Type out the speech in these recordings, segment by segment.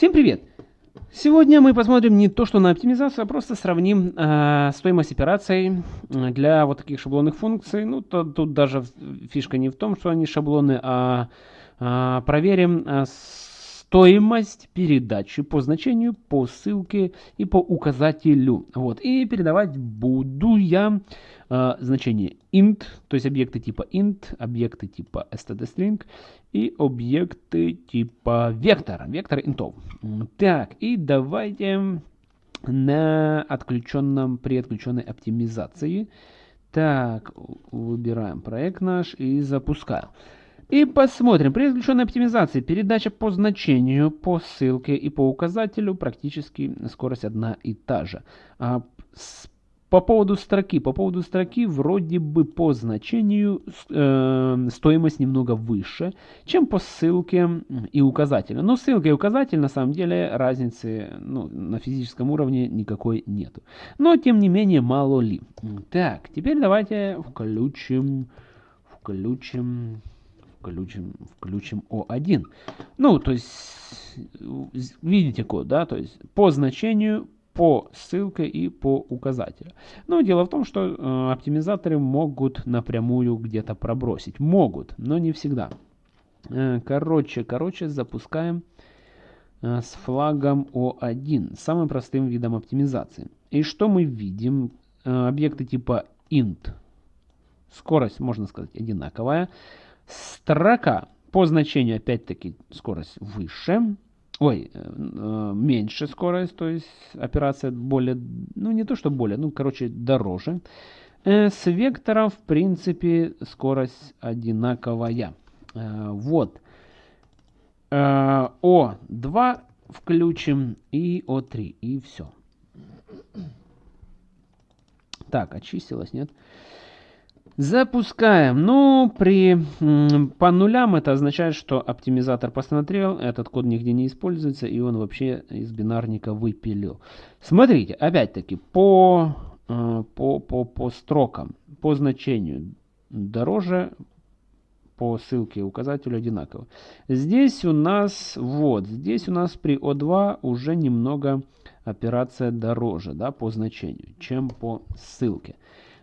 Всем привет! Сегодня мы посмотрим не то, что на оптимизацию, а просто сравним э, стоимость операций для вот таких шаблонных функций. Ну, то, тут даже фишка не в том, что они шаблоны, а, а проверим а, стоимость передачи по значению, по ссылке и по указателю. Вот. И передавать буду я э, значение int, то есть объекты типа int, объекты типа stdstring и объекты типа вектор, вектор интов. Так, и давайте на отключенном, при отключенной оптимизации. Так, выбираем проект наш и запускаем. И посмотрим. При исключенной оптимизации передача по значению, по ссылке и по указателю практически скорость одна и та же. А по поводу строки. По поводу строки вроде бы по значению э, стоимость немного выше, чем по ссылке и указателю. Но ссылка и указатель на самом деле разницы ну, на физическом уровне никакой нету. Но тем не менее мало ли. Так, теперь давайте включим, включим включим, включим O1. Ну, то есть, видите код, да, то есть по значению, по ссылке и по указателю. Но дело в том, что э, оптимизаторы могут напрямую где-то пробросить. Могут, но не всегда. Э, короче, короче, запускаем э, с флагом O1, самым простым видом оптимизации. И что мы видим? Э, объекты типа int. Скорость, можно сказать, одинаковая. Строка по значению, опять-таки, скорость выше. Ой, э, э, меньше скорость, то есть операция более, ну не то что более, ну короче дороже. Э, с вектором, в принципе, скорость одинаковая. Вот. Э, О2 включим и О3, и все. Так, очистилось, нет? Нет. Запускаем. Ну, при по нулям это означает, что оптимизатор посмотрел, этот код нигде не используется, и он вообще из бинарника выпилил. Смотрите, опять-таки, по, э, по, по, по строкам, по значению дороже, по ссылке указателю одинаково. Здесь у нас, вот, здесь у нас при O2 уже немного операция дороже, да, по значению, чем по ссылке.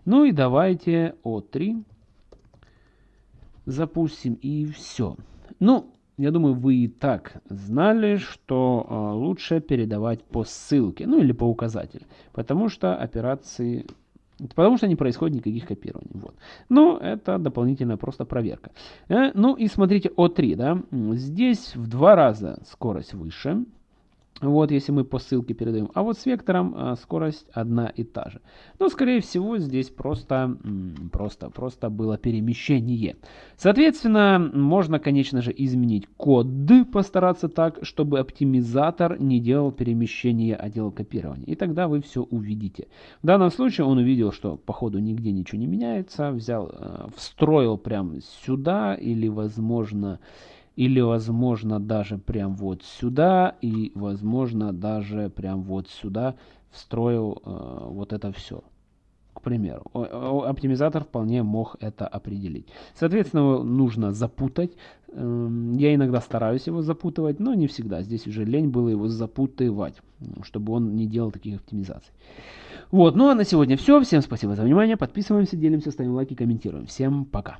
Ну и давайте О3 запустим и все. Ну, я думаю, вы и так знали, что э, лучше передавать по ссылке, ну или по указателю, потому что операции, потому что не происходит никаких копирований. Вот. Но это дополнительная просто проверка. Э, ну и смотрите О3, да, здесь в два раза скорость выше, вот, если мы по ссылке передаем. А вот с вектором а, скорость одна и та же. Но, скорее всего, здесь просто, просто, просто было перемещение. Соответственно, можно, конечно же, изменить код, постараться так, чтобы оптимизатор не делал перемещение, а делал копирование. И тогда вы все увидите. В данном случае он увидел, что по ходу нигде ничего не меняется. Взял, э, встроил прям сюда или, возможно, или возможно даже прям вот сюда и возможно даже прям вот сюда встроил э, вот это все к примеру оптимизатор вполне мог это определить. Соответственно нужно запутать. Эм, я иногда стараюсь его запутывать но не всегда. Здесь уже лень было его запутывать чтобы он не делал таких оптимизаций. Вот ну а на сегодня все всем спасибо за внимание. Подписываемся делимся ставим лайки комментируем. Всем пока